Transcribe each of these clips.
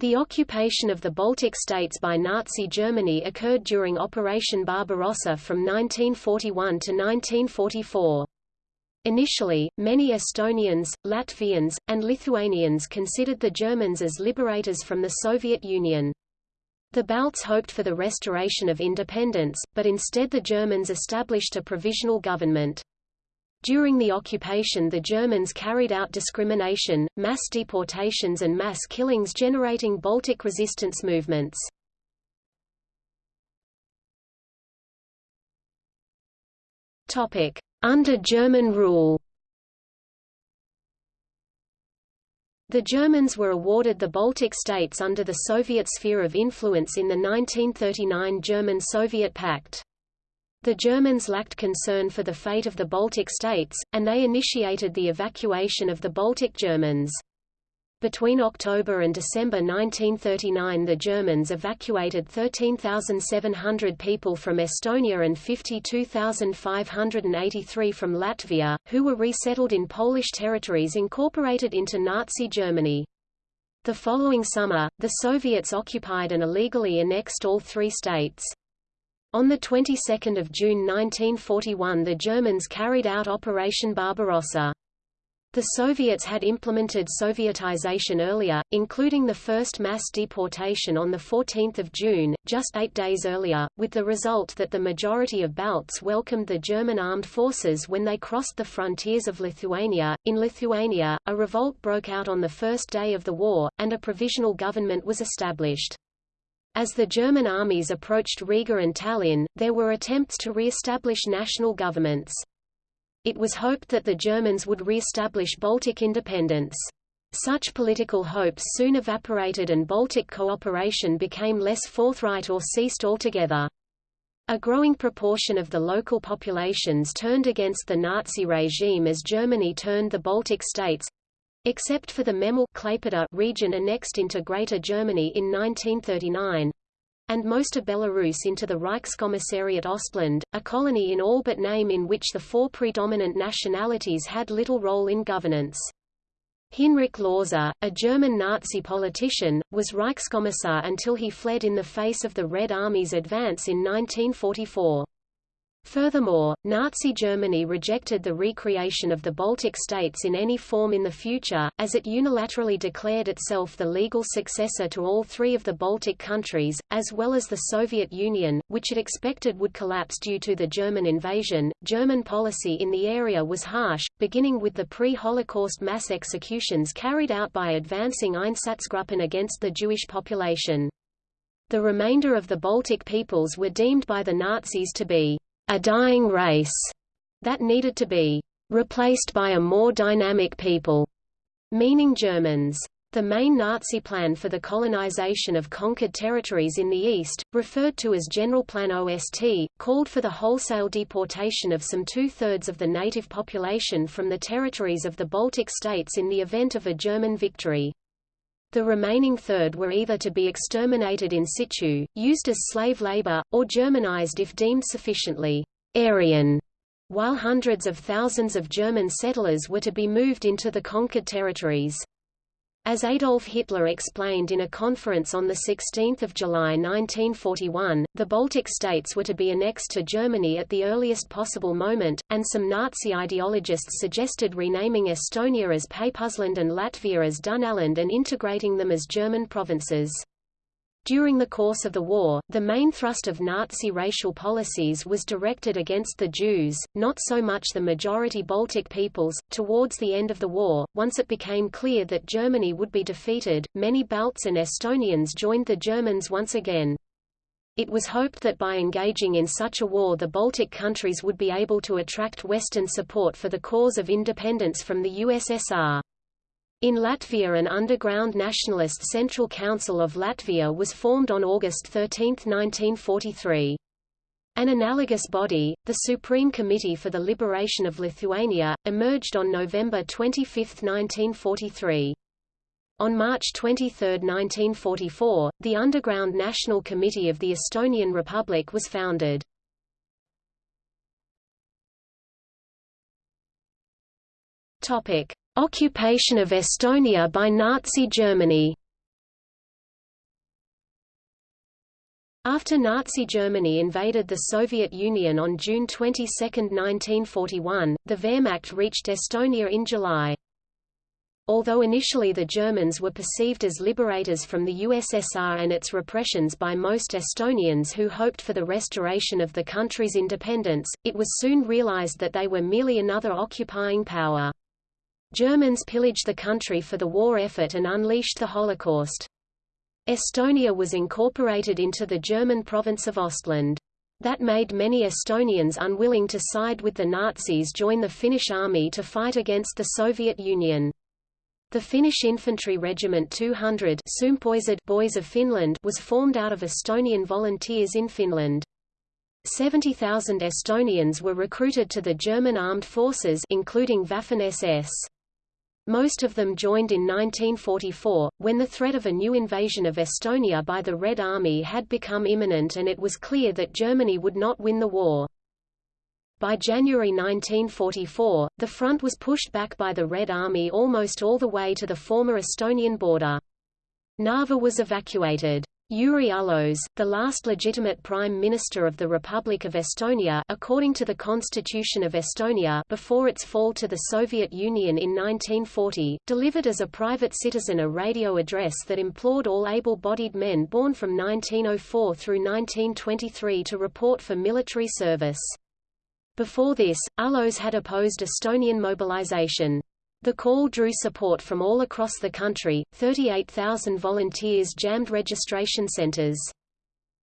The occupation of the Baltic states by Nazi Germany occurred during Operation Barbarossa from 1941 to 1944. Initially, many Estonians, Latvians, and Lithuanians considered the Germans as liberators from the Soviet Union. The Balts hoped for the restoration of independence, but instead the Germans established a provisional government. During the occupation the Germans carried out discrimination, mass deportations and mass killings generating Baltic resistance movements. Under German rule The Germans were awarded the Baltic states under the Soviet sphere of influence in the 1939 German-Soviet Pact. The Germans lacked concern for the fate of the Baltic states, and they initiated the evacuation of the Baltic Germans. Between October and December 1939 the Germans evacuated 13,700 people from Estonia and 52,583 from Latvia, who were resettled in Polish territories incorporated into Nazi Germany. The following summer, the Soviets occupied and illegally annexed all three states. On the 22nd of June 1941 the Germans carried out Operation Barbarossa. The Soviets had implemented Sovietization earlier, including the first mass deportation on 14 June, just eight days earlier, with the result that the majority of Balts welcomed the German armed forces when they crossed the frontiers of Lithuania. In Lithuania, a revolt broke out on the first day of the war, and a provisional government was established. As the German armies approached Riga and Tallinn, there were attempts to re-establish national governments. It was hoped that the Germans would re-establish Baltic independence. Such political hopes soon evaporated and Baltic cooperation became less forthright or ceased altogether. A growing proportion of the local populations turned against the Nazi regime as Germany turned the Baltic states, Except for the Memel region annexed into Greater Germany in 1939, and most of Belarus into the Reichskommissariat Ostland, a colony in all but name in which the four predominant nationalities had little role in governance. Hinrich Lohse, a German Nazi politician, was Reichskommissar until he fled in the face of the Red Army's advance in 1944. Furthermore, Nazi Germany rejected the recreation of the Baltic states in any form in the future, as it unilaterally declared itself the legal successor to all three of the Baltic countries, as well as the Soviet Union, which it expected would collapse due to the German invasion. German policy in the area was harsh, beginning with the pre-Holocaust mass executions carried out by advancing Einsatzgruppen against the Jewish population. The remainder of the Baltic peoples were deemed by the Nazis to be a dying race that needed to be replaced by a more dynamic people, meaning Germans. The main Nazi plan for the colonization of conquered territories in the East, referred to as Generalplan OST, called for the wholesale deportation of some two-thirds of the native population from the territories of the Baltic states in the event of a German victory. The remaining third were either to be exterminated in situ, used as slave labor, or Germanized if deemed sufficiently Aryan, while hundreds of thousands of German settlers were to be moved into the conquered territories. As Adolf Hitler explained in a conference on 16 July 1941, the Baltic states were to be annexed to Germany at the earliest possible moment, and some Nazi ideologists suggested renaming Estonia as Peipusland and Latvia as Dünaland and integrating them as German provinces. During the course of the war, the main thrust of Nazi racial policies was directed against the Jews, not so much the majority Baltic peoples. Towards the end of the war, once it became clear that Germany would be defeated, many Balts and Estonians joined the Germans once again. It was hoped that by engaging in such a war the Baltic countries would be able to attract Western support for the cause of independence from the USSR. In Latvia an underground nationalist Central Council of Latvia was formed on August 13, 1943. An analogous body, the Supreme Committee for the Liberation of Lithuania, emerged on November 25, 1943. On March 23, 1944, the Underground National Committee of the Estonian Republic was founded. Topic: Occupation of Estonia by Nazi Germany After Nazi Germany invaded the Soviet Union on June 22, 1941, the Wehrmacht reached Estonia in July. Although initially the Germans were perceived as liberators from the USSR and its repressions by most Estonians who hoped for the restoration of the country's independence, it was soon realized that they were merely another occupying power. Germans pillaged the country for the war effort and unleashed the Holocaust. Estonia was incorporated into the German province of Ostland. That made many Estonians unwilling to side with the Nazis join the Finnish army to fight against the Soviet Union. The Finnish Infantry Regiment 200 Boys of Finland was formed out of Estonian volunteers in Finland. 70,000 Estonians were recruited to the German armed forces including Waffen-SS. Most of them joined in 1944, when the threat of a new invasion of Estonia by the Red Army had become imminent and it was clear that Germany would not win the war. By January 1944, the front was pushed back by the Red Army almost all the way to the former Estonian border. Narva was evacuated. Jüri Uluots, the last legitimate prime minister of the Republic of Estonia according to the Constitution of Estonia before its fall to the Soviet Union in 1940, delivered as a private citizen a radio address that implored all able-bodied men born from 1904 through 1923 to report for military service. Before this, Uluots had opposed Estonian mobilization. The call drew support from all across the country, 38,000 volunteers jammed registration centers.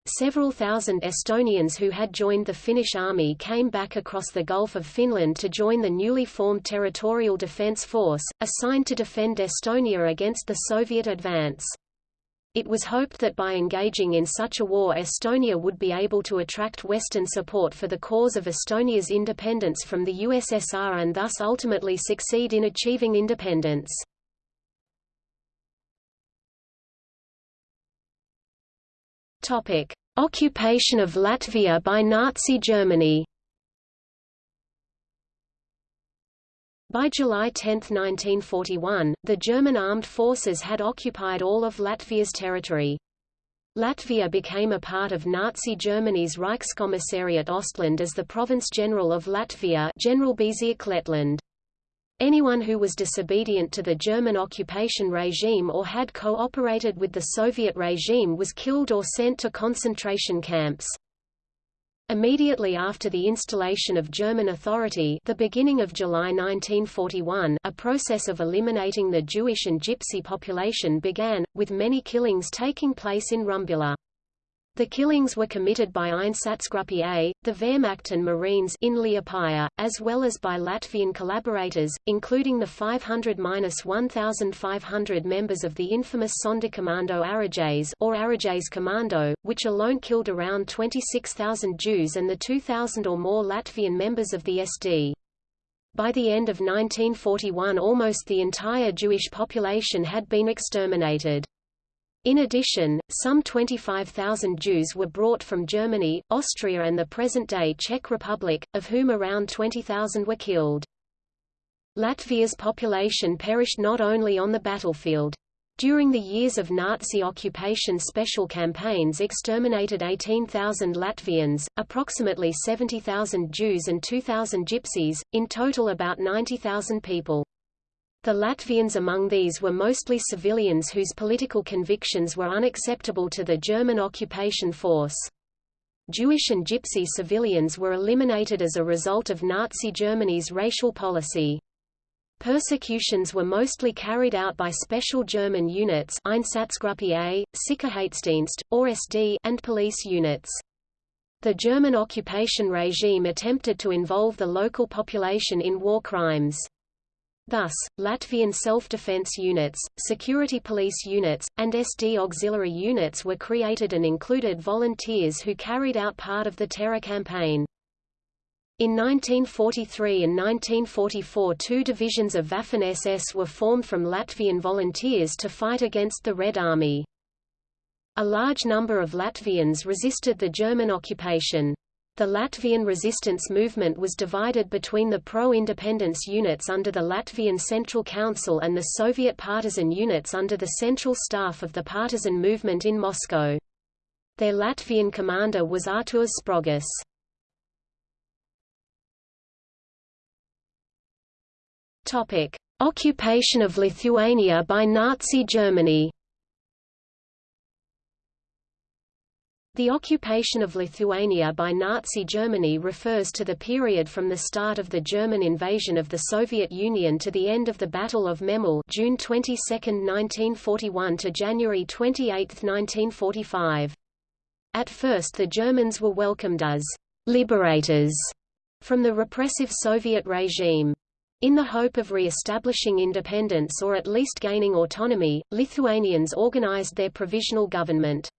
Several thousand Estonians who had joined the Finnish army came back across the Gulf of Finland to join the newly formed Territorial Defence Force, assigned to defend Estonia against the Soviet advance. It was hoped that by engaging in such a war Estonia would be able to attract Western support for the cause of Estonia's independence from the USSR and thus ultimately succeed in achieving independence. Occupation of Latvia by Nazi Germany By July 10, 1941, the German armed forces had occupied all of Latvia's territory. Latvia became a part of Nazi Germany's Reichskommissariat Ostland as the Province General of Latvia Generalbezirk Lettland. Anyone who was disobedient to the German occupation regime or had cooperated with the Soviet regime was killed or sent to concentration camps. Immediately after the installation of German authority the beginning of July 1941 a process of eliminating the Jewish and Gypsy population began, with many killings taking place in Rumbula. The killings were committed by Einsatzgruppe A, the Wehrmacht and Marines in Liepaja, as well as by Latvian collaborators, including the 500–1,500 members of the infamous Sonderkommando Arajs or Arajs Commando, which alone killed around 26,000 Jews and the 2,000 or more Latvian members of the SD. By the end of 1941 almost the entire Jewish population had been exterminated. In addition, some 25,000 Jews were brought from Germany, Austria and the present-day Czech Republic, of whom around 20,000 were killed. Latvia's population perished not only on the battlefield. During the years of Nazi occupation special campaigns exterminated 18,000 Latvians, approximately 70,000 Jews and 2,000 Gypsies, in total about 90,000 people. The Latvians among these were mostly civilians whose political convictions were unacceptable to the German occupation force. Jewish and Gypsy civilians were eliminated as a result of Nazi Germany's racial policy. Persecutions were mostly carried out by special German units Einsatzgruppe A, Sicherheitsdienst, or SD and police units. The German occupation regime attempted to involve the local population in war crimes. Thus, Latvian self-defense units, security police units, and SD auxiliary units were created and included volunteers who carried out part of the terror campaign. In 1943 and 1944 two divisions of Waffen-SS were formed from Latvian volunteers to fight against the Red Army. A large number of Latvians resisted the German occupation. The Latvian resistance movement was divided between the pro-independence units under the Latvian Central Council and the Soviet partisan units under the Central Staff of the partisan movement in Moscow. Their Latvian commander was Artūrs Sprogis. Occupation of Lithuania by Nazi Germany. The occupation of Lithuania by Nazi Germany refers to the period from the start of the German invasion of the Soviet Union to the end of the Battle of Memel June 22, 1941 to January 28, 1945. At first the Germans were welcomed as «liberators» from the repressive Soviet regime. In the hope of re-establishing independence or at least gaining autonomy, Lithuanians organized their provisional government.